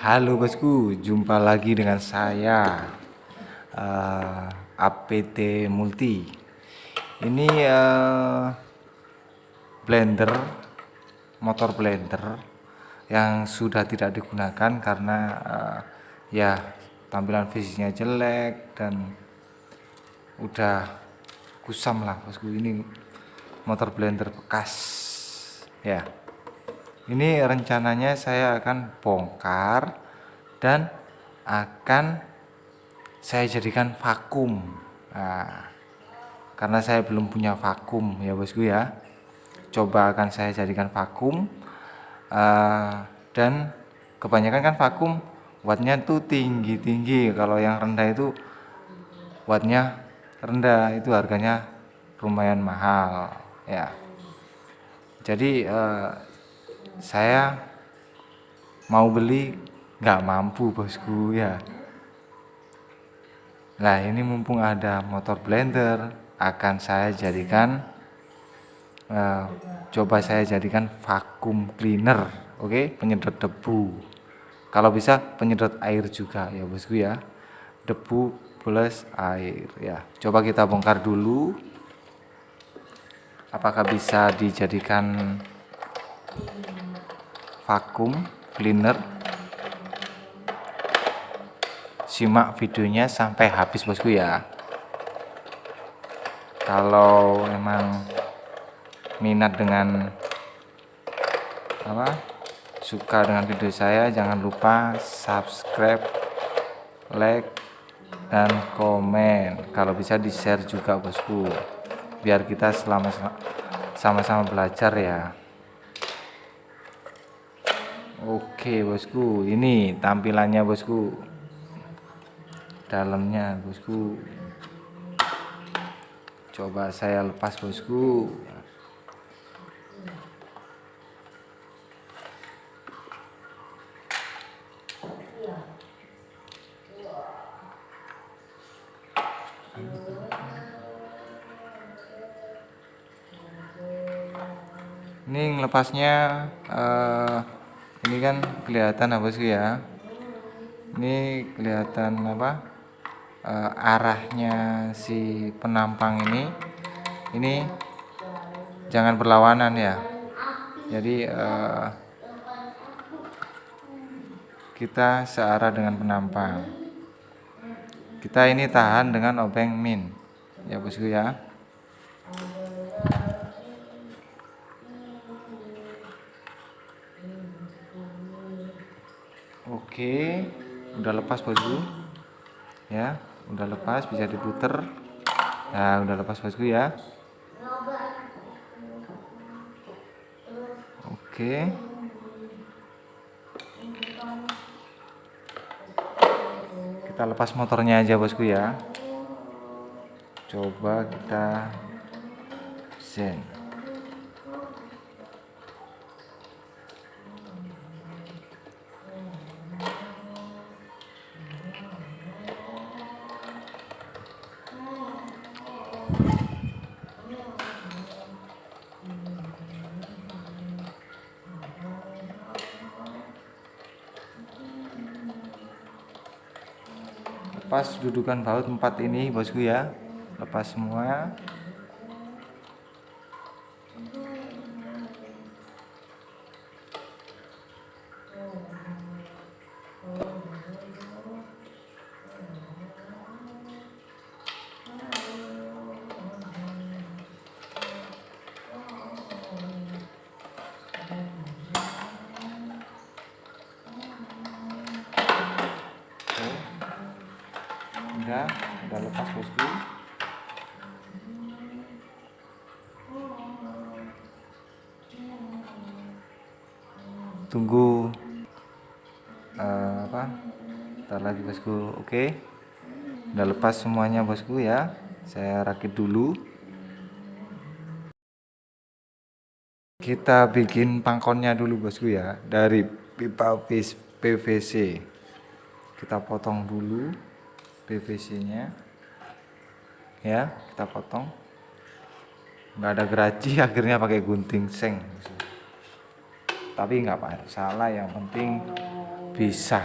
Halo bosku, jumpa lagi dengan saya uh, APT Multi. Ini uh, blender, motor blender yang sudah tidak digunakan karena uh, ya tampilan fisiknya jelek dan udah kusam lah bosku. Ini motor blender bekas ya ini rencananya saya akan bongkar dan akan saya jadikan vakum. Nah, karena saya belum punya vakum ya bosku ya. Coba akan saya jadikan vakum. Uh, dan kebanyakan kan vakum wattnya tuh tinggi-tinggi. Kalau yang rendah itu wattnya rendah itu harganya lumayan mahal ya. Jadi uh, saya mau beli nggak mampu bosku ya. Nah ini mumpung ada motor blender akan saya jadikan uh, coba saya jadikan vakum cleaner oke? Okay? penyedot debu. Kalau bisa penyedot air juga ya bosku ya. Debu plus air ya. Coba kita bongkar dulu. Apakah bisa dijadikan vakum cleaner. Simak videonya sampai habis bosku ya. Kalau memang minat dengan apa suka dengan video saya jangan lupa subscribe like dan komen. Kalau bisa di share juga bosku. Biar kita selama sama-sama belajar ya Oke bosku. Ini tampilannya bosku. Dalamnya bosku. Coba saya lepas bosku. Ini lepasnya uh, ini kan kelihatan apa sih ya? Ini kelihatan apa? E, arahnya si penampang ini. Ini jangan berlawanan ya. Jadi e, kita searah dengan penampang. Kita ini tahan dengan obeng min. Ya bosku ya Oke, udah lepas bosku. Ya, udah lepas bisa diputer. Nah, udah lepas bosku ya. Oke. Kita lepas motornya aja bosku ya. Coba kita zen. Lepas dudukan baut empat ini bosku ya. Lepas semua tunggu uh, apa? Ntar lagi bosku. Oke. Udah lepas semuanya bosku ya. Saya rakit dulu. Kita bikin pangkonnya dulu bosku ya dari pipa PVC kita potong dulu PVC nya ya kita potong. Nggak ada geraji akhirnya pakai gunting seng tapi nggak salah yang penting bisa.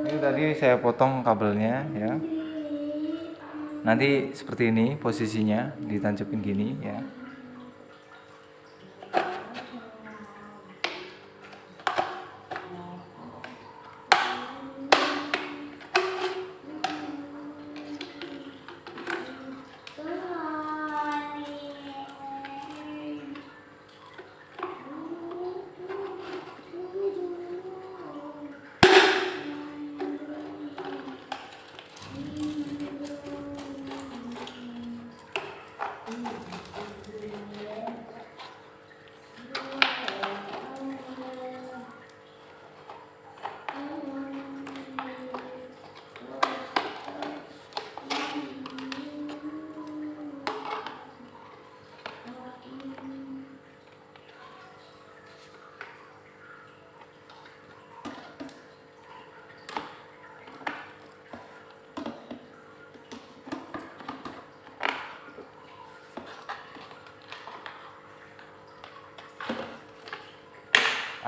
Ini tadi saya potong kabelnya ya. Nanti seperti ini posisinya ditancapin gini ya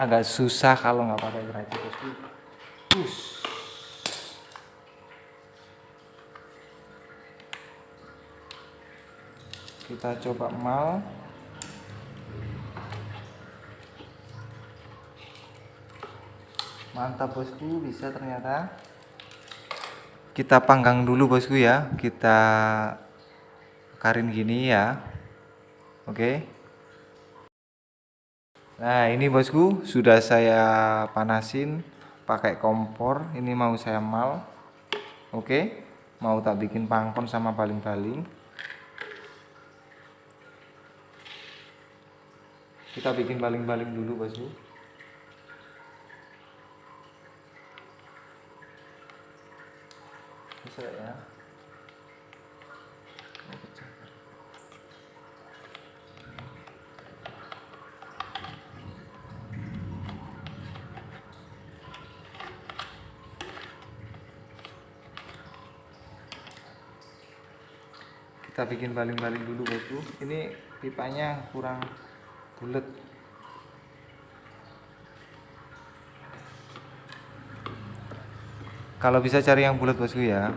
agak susah kalau nggak pakai geracik bosku Push. kita coba mal. Mantap bosku bisa ternyata. Kita panggang dulu bosku ya. Kita karin gini ya. Oke nah ini bosku sudah saya panasin pakai kompor. Ini mau saya mal. Oke mau tak bikin pangkon sama baling-baling. Kita bikin baling-baling dulu bosku. Bisa ya kita bikin baling-baling dulu bosku. Ini pipanya kurang bulat. Kalau bisa cari yang bulat bosku ya.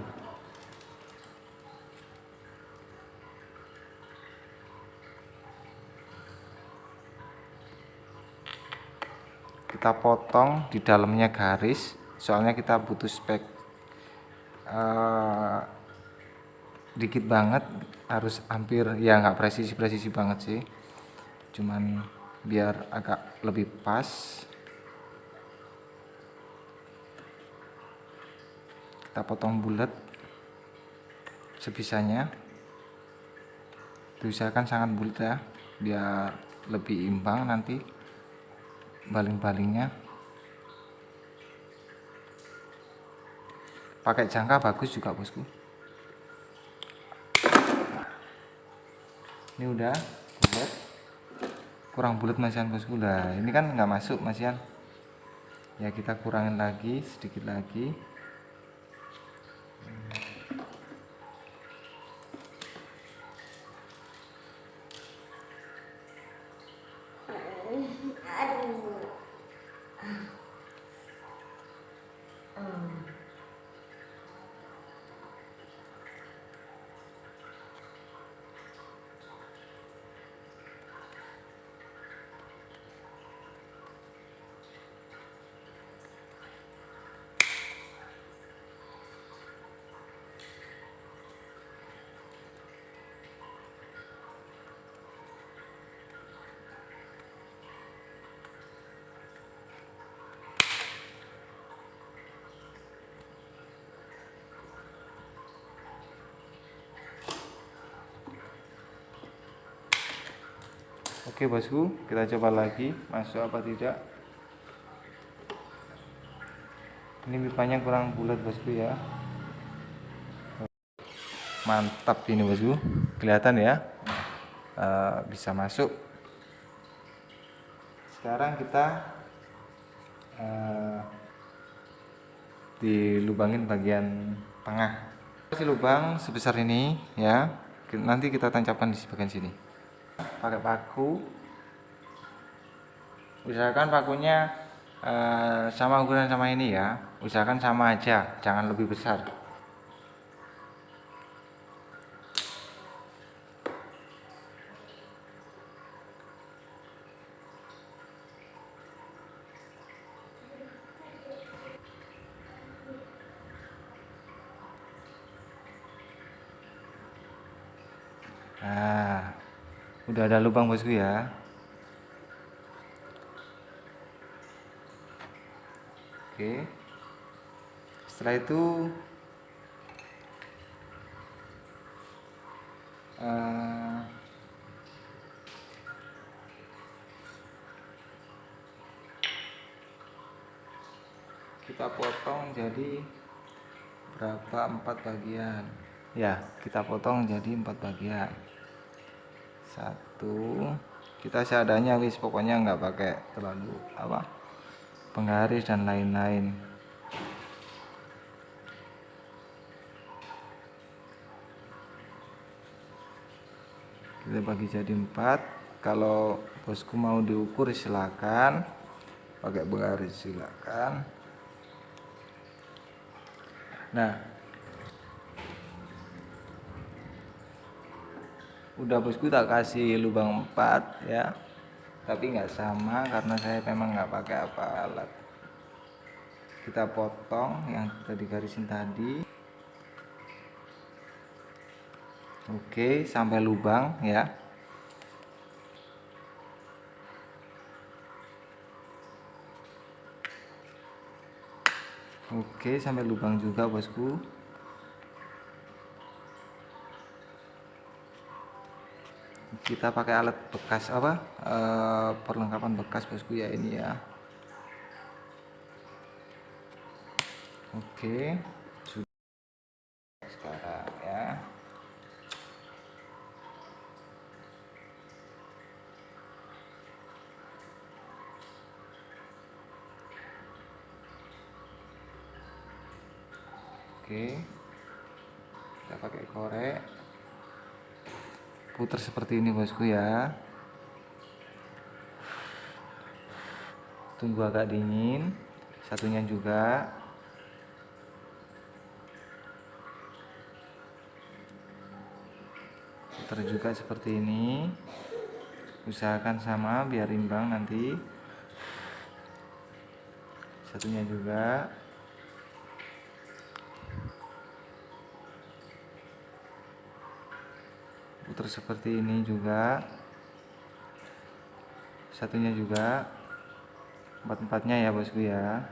Kita potong di dalamnya garis soalnya kita butuh spek uh, dikit banget harus hampir ya nggak presisi presisi banget sih. Cuman biar agak lebih pas. Kita potong bulat sebisanya. Diusahakan sangat bulat ya biar lebih imbang nanti baling-balingnya. Pakai jangka bagus juga bosku ini udah bulat. Kurang bulat masian bosku. Lah ini kan nggak masuk masian ya kita kurangin lagi sedikit lagi Oke bosku, kita coba lagi masuk apa tidak. Ini pipanya kurang bulat bosku ya. Mantap ini bosku, kelihatan ya, e, bisa masuk. Sekarang kita e, dilubangin bagian tengah. Kasih lubang sebesar ini ya. Nanti kita tancapkan di bagian sini pakai paku. Usahakan pakunya uh, sama ukuran sama ini ya. Usahakan sama aja jangan lebih besar Nah, udah ada lubang bosku ya. Oke. Setelah itu uh, kita potong jadi berapa? Empat bagian. Ya. Kita potong jadi empat bagian. Satu kita seadanya wis pokoknya nggak pakai terlalu apa penggaris dan lain-lain. Kita bagi jadi empat. Kalau bosku mau diukur silakan. Pakai penggaris silakan. Nah udah bosku tak kasih lubang 4 ya. Tapi nggak sama karena saya memang nggak pakai apa alat. Kita potong yang tadi garisin tadi. Oke sampai lubang ya. Oke sampai lubang juga bosku kita pakai alat bekas apa? E, perlengkapan bekas bosku ya ini ya. Oke. sudah sekarang ya oke kita pakai korek putar seperti ini bosku ya. Tunggu agak dingin. Satunya juga. Putar juga seperti ini. Usahakan sama biar imbang nanti. Satunya juga putar seperti ini juga. Satunya juga. Empat-empatnya ya bosku ya.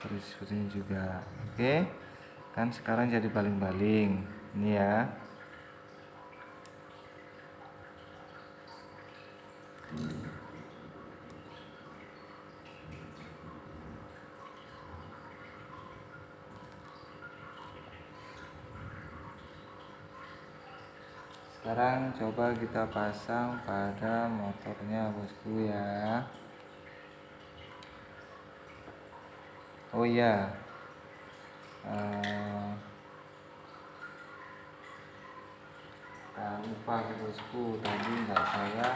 Terus seperti ini juga. Oke. Kan sekarang jadi baling-baling. Ini ya sekarang coba kita pasang pada motornya bosku ya. Oh iya. Uh, nah, lupa bosku. Tadi nggak saya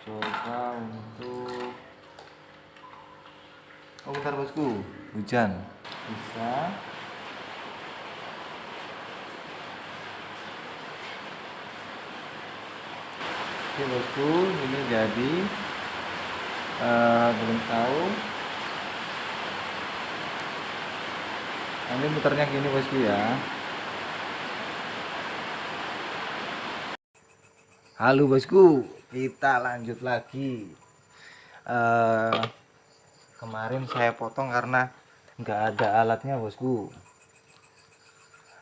coba untuk oh bentar bosku. Hujan. Bisa oke bosku ini jadi uh, belum tahu. Nanti muternya gini bosku ya. Halo bosku. Kita lanjut lagi. Uh, kemarin saya potong karena nggak ada alatnya bosku.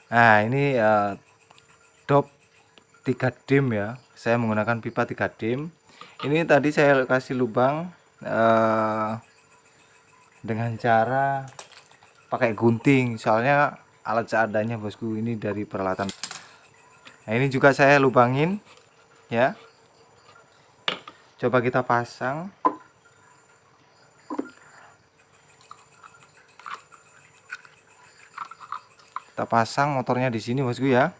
Nah ini uh, dop 3 dim ya saya menggunakan pipa 3 dim. Ini tadi saya kasih lubang uh, dengan cara pakai gunting. Soalnya alat seadanya bosku ini dari peralatan. Nah ini juga saya lubangin ya. Coba kita pasang. Kita pasang motornya di sini bosku ya.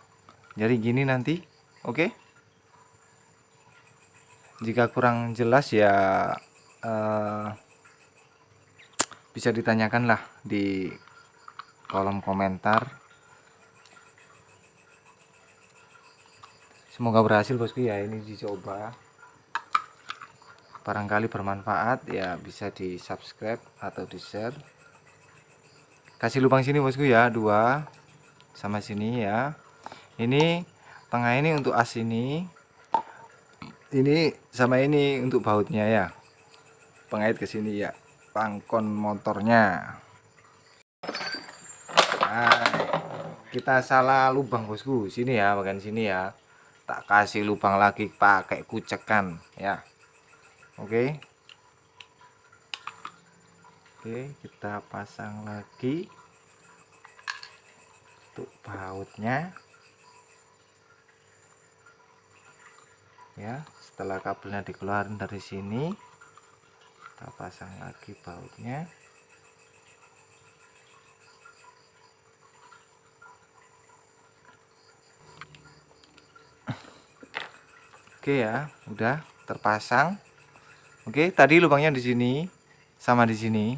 Jadi gini nanti oke jika kurang jelas ya uh, bisa ditanyakan lah di kolom komentar. Semoga berhasil bosku ya. Ini dicoba. Barangkali bermanfaat ya. Bisa di subscribe atau di share kasih lubang sini bosku ya. Dua. Sama sini ya. Ini tengah ini untuk as ini ini sama ini untuk bautnya ya. Pengait ke sini ya. Pangkon motornya. Nah, kita salah lubang bosku. Sini ya bagian sini ya. Tak kasih lubang lagi pakai kucekan ya. Oke. Oke kita pasang lagi. Untuk bautnya ya setelah kabelnya dikeluarin dari sini kita pasang lagi bautnya Oke ya, udah terpasang. Oke, tadi lubangnya di sini sama di sini.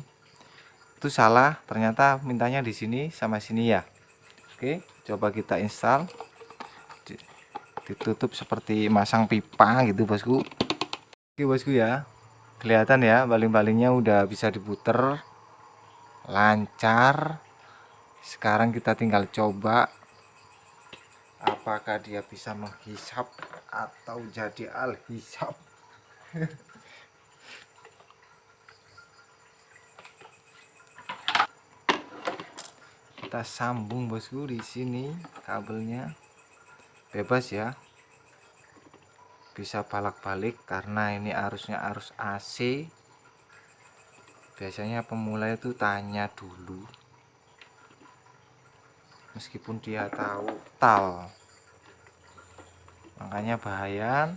Itu salah, ternyata mintanya di sini sama sini ya. Oke, coba kita install. Ditutup seperti masang pipa gitu, Bosku. Oke, Bosku ya. Kelihatan ya, baling-balingnya udah bisa diputer lancar. Sekarang kita tinggal coba apakah dia bisa menghisap atau jadi alhisap kita sambung bosku di sini kabelnya bebas ya. Bisa balak-balik karena ini arusnya arus AC biasanya pemula itu tanya dulu. Meskipun dia tahu tal. Makanya bahaya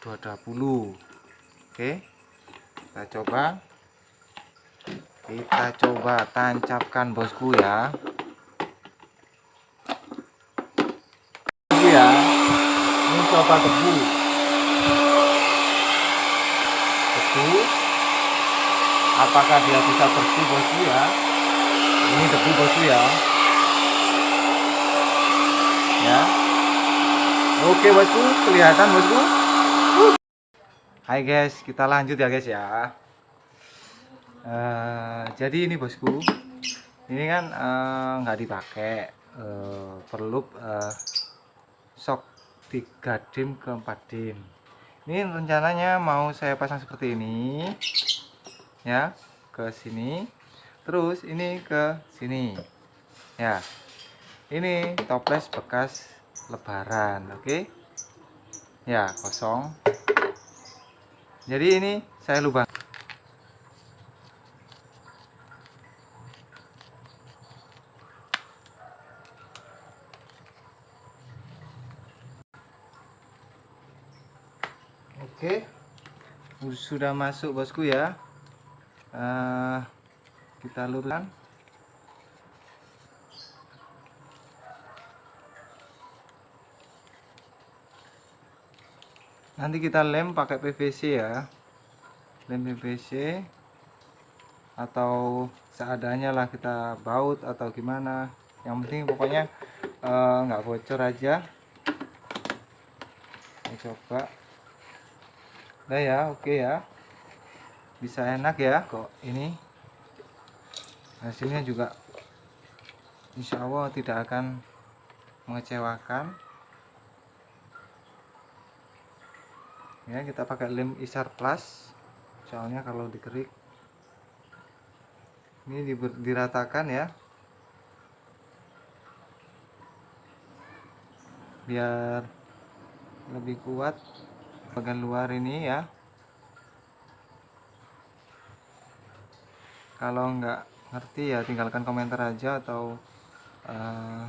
20 oke kita coba. Kita coba tancapkan bosku ya coba tebu. Tebu. Apakah dia bisa bersih bosku ya? Ini tebu bosku ya. Ya. Oke bosku, kelihatan bosku. Hai guys, kita lanjut ya guys ya. Uh, jadi ini bosku, ini kan uh, nggak dipakai, uh, perlu uh, sok 3 dim ke 4 dim. Ini rencananya mau saya pasang seperti ini, ya, ke sini, terus ini ke sini, ya. Ini toples bekas lebaran oke okay? ya kosong jadi ini saya lubang Oke, sudah masuk bosku ya. Uh, kita luruskan. nanti kita lem pakai PVC ya. Lem PVC atau seadanya lah kita baut atau gimana. Yang penting pokoknya eh, nggak uh, bocor aja. Ini coba udah ya oke ya. Bisa enak ya kok ini. Hasilnya juga Insya Allah tidak akan mengecewakan. Ya kita pakai lem isar plus. Soalnya kalau dikerik ini diratakan ya. Biar lebih kuat bagian luar ini ya. Kalau nggak ngerti ya tinggalkan komentar aja atau uh,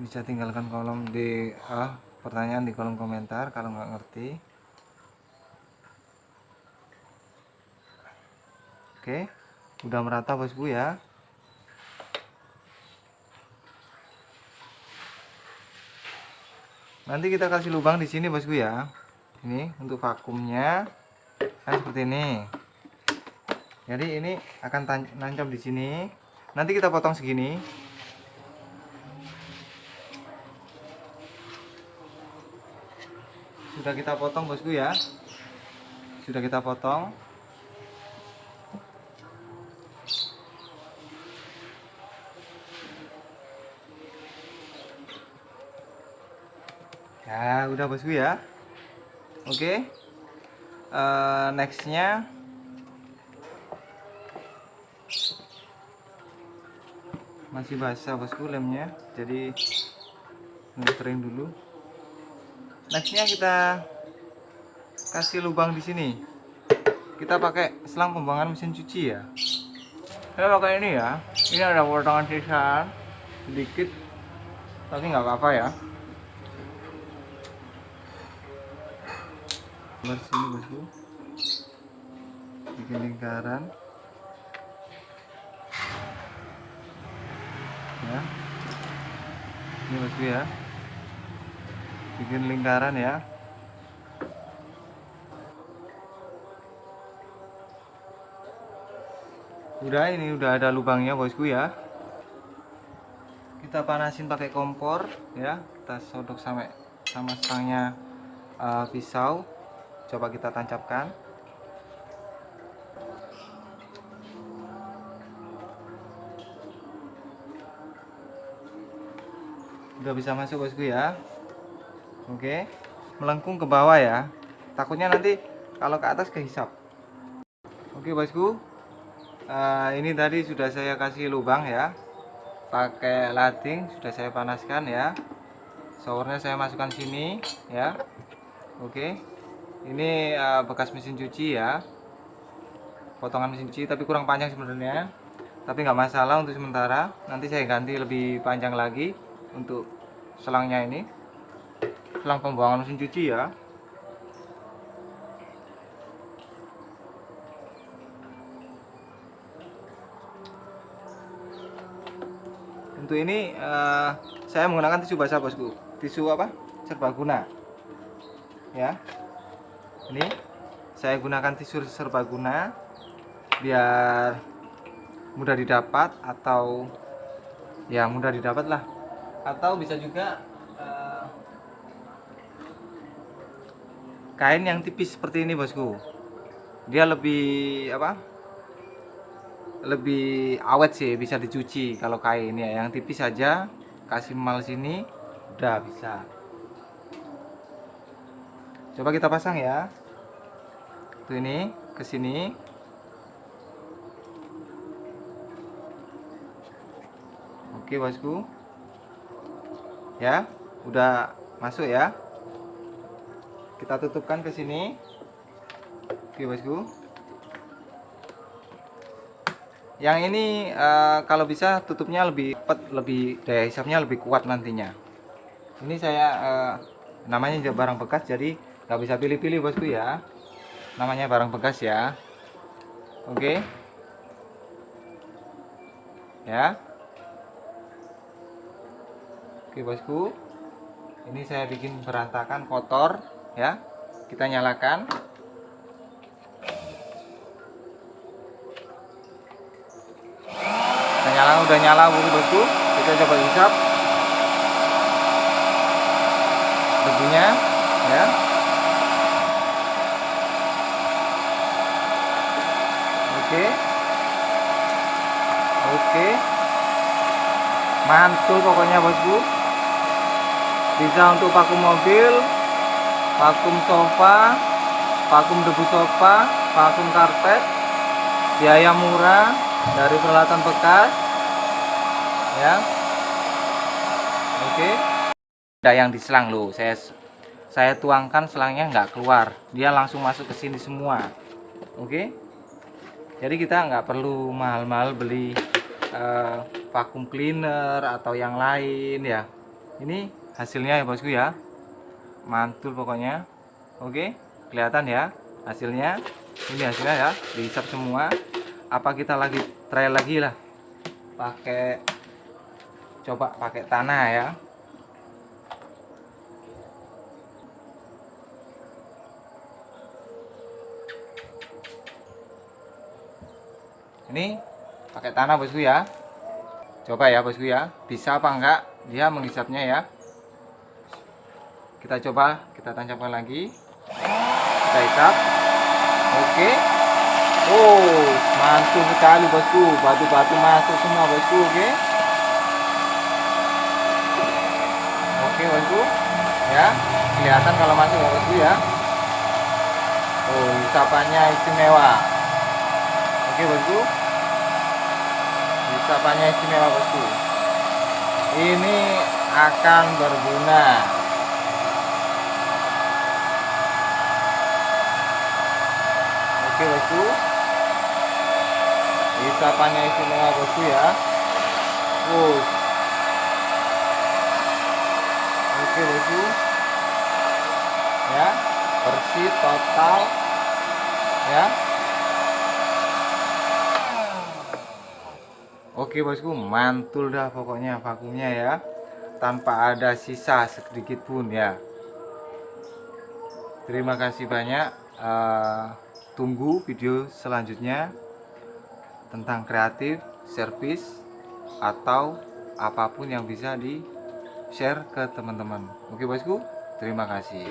bisa tinggalkan kolom di ah, pertanyaan di kolom komentar kalau nggak ngerti. Oke udah merata bosku ya nanti kita kasih lubang di sini bosku ya. Ini untuk vakumnya. Kan seperti ini. Jadi ini akan nancap di sini. Nanti kita potong segini. Sudah kita potong bosku ya. Sudah kita potong ya udah bosku ya. Oke. Okay. uh, eh, nextnya. Masih basah bosku lemnya. Jadi kering dulu. Nextnya kita kasih lubang di sini. Kita pakai selang pembuangan mesin cuci ya. Saya pakai ini ya. Ini ada potongan sisa sedikit tapi nggak apa-apa ya sini bosku bikin lingkaran. Ya. Ini bosku ya. Bikin lingkaran ya. Udah ini udah ada lubangnya bosku ya. Kita panasin pakai kompor ya. Kita sodok sampai sama stangnya uh, pisau coba kita tancapkan. Udah bisa masuk bosku ya? Oke. Melengkung ke bawah ya. Takutnya nanti kalau ke atas kehisap. Oke bosku. Uh, ini tadi sudah saya kasih lubang ya. Pakai lading sudah saya panaskan ya. Showernya saya masukkan sini ya. Oke ini uh, bekas mesin cuci ya. Potongan mesin cuci tapi kurang panjang sebenarnya. Tapi nggak masalah untuk sementara. Nanti saya ganti lebih panjang lagi untuk selangnya ini. Selang pembuangan mesin cuci ya. Untuk ini uh, saya menggunakan tisu basah bosku. Tisu apa? Serbaguna. Ya ini saya gunakan tisu serbaguna biar mudah didapat atau ya mudah didapat lah. Atau bisa juga kain yang tipis seperti ini bosku. Dia lebih apa lebih awet sih bisa dicuci kalau kain. Ya yang tipis saja kasih mal sini udah bisa coba kita pasang ya. Tuh ini ke sini. Oke bosku. Ya udah masuk ya. Kita tutupkan ke sini. Oke bosku. Yang ini uh, kalau bisa tutupnya lebih cepat lebih daya hisapnya lebih kuat nantinya. Ini saya uh, namanya barang bekas jadi nggak bisa pilih-pilih bosku ya. Namanya barang bekas ya. Oke. Ya. Oke bosku. Ini saya bikin berantakan kotor ya. Kita nyalakan. Kita nyala udah nyala bosku. Kita coba hisap. Debunya ya oke. Oke. Mantul pokoknya bosku. Bisa untuk paku mobil vakum sofa vakum debu sofa vakum karpet. Biaya murah dari peralatan bekas. Ya. Oke. Ada yang diselang loh. Saya saya tuangkan selangnya nggak keluar. Dia langsung masuk ke sini semua. Oke jadi kita nggak perlu mahal-mahal beli uh, vakum cleaner atau yang lain ya. Ini hasilnya ya bosku ya. Mantul pokoknya. Oke kelihatan ya hasilnya. Ini hasilnya ya dihisap semua. Apa kita lagi try lagi lah? Pakai coba pakai tanah ya ini pakai tanah bosku ya. Coba ya bosku ya. Bisa apa enggak? Dia menghisapnya ya. Kita coba kita tancapkan lagi. Kita hisap. Oke. Oh mantul sekali bosku. Batu-batu masuk semua bosku oke. Oke bosku. Ya kelihatan kalau masuk ya bosku ya. Oh hisapannya istimewa. Oke bosku hisapannya istimewa bosku. Ini akan berguna. Oke bosku. Hisapannya istimewa bosku ya. Wuh. oke bosku. Ya bersih total ya Oke bosku mantul dah pokoknya vakumnya ya. Tanpa ada sisa sedikit pun ya. Terima kasih banyak. Uh, tunggu video selanjutnya tentang kreatif servis atau apa pun yang bisa di share ke teman-teman. Oke bosku terima kasih